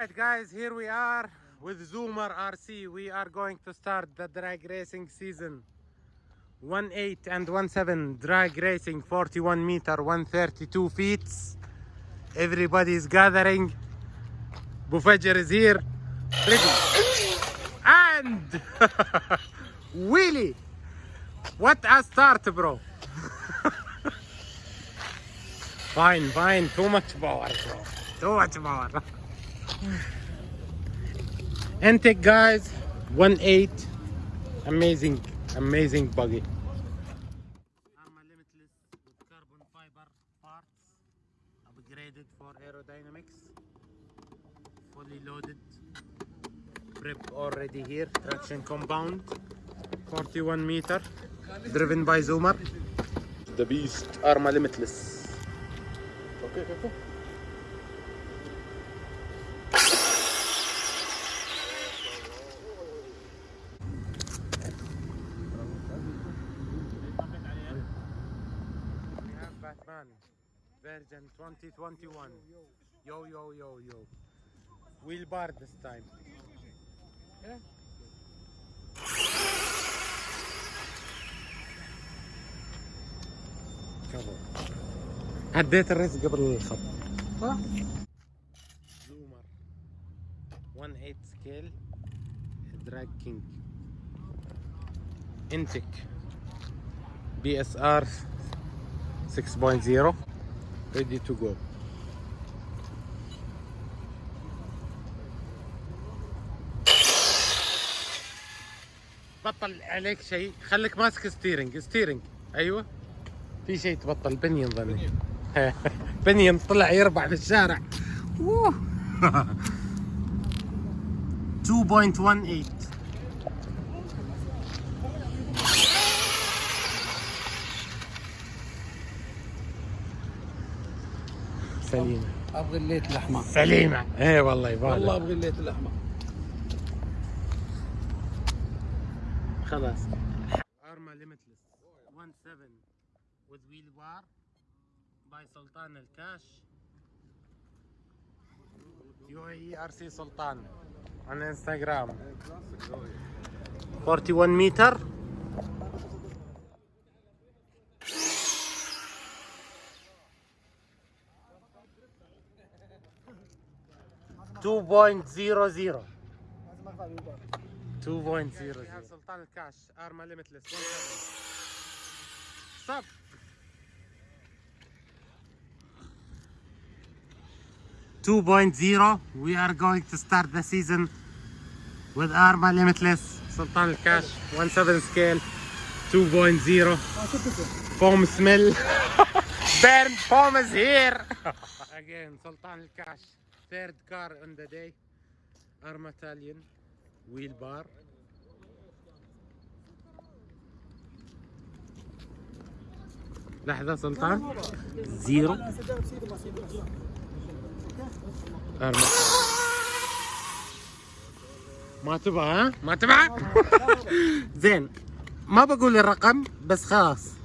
Alright guys, here we are with Zoomer RC. We are going to start the drag racing season. 1.8 and 1.7 drag racing, 41 meter, 132 feet. Everybody is gathering. Bufajr is here. Ready. And Willie. What a start, bro. Fine, fine. Too much power, bro. Too much power. Intake guys, 1.8. Amazing, amazing buggy. Arma limitless with carbon fiber parts, upgraded for aerodynamics, fully loaded. Prep already here, traction compound, 41 meter, driven by Zoomer. The beast, Arma limitless. Okay, okay, okay. Batman version 2021 yo yo yo yo, yo. Bar this time yeah عديت الريس قبل الخط. صح؟ زومر. 1.8 سكيل دراج كينج انتك بي اس ار 6.0 ready to go. بطل عليك شيء. خليك ماسك ستيرنج ستيرنج أيوه. في شيء تبطل. بنين ظني بنين طلع يربع في الشارع. ووه. 2.18 سليمة. أبغى الليت الأحمر. سليمة. إيه والله يبالي والله أبغى الليت الأحمر. خلاص. ارما ليميتلس 17 with wheel bar. باي سلطان الكاش. يو اي ار سي سلطان على انستغرام. 41 متر تو بوينت زيرو زيرو تو بوينت زيرو زيرو سلطان الكاش ارما ليمتلس صب 2.0 we are going to start the season with Arma Limitless Sultan Al Cash 17 scale 2.0 foam smell burn foam is here again Sultan Al Cash third car on the day Arma Italian wheel bar لحظة سلطان زيرو ما تبغى ها؟ ما تبغى؟ زين ما بقول الرقم بس خلاص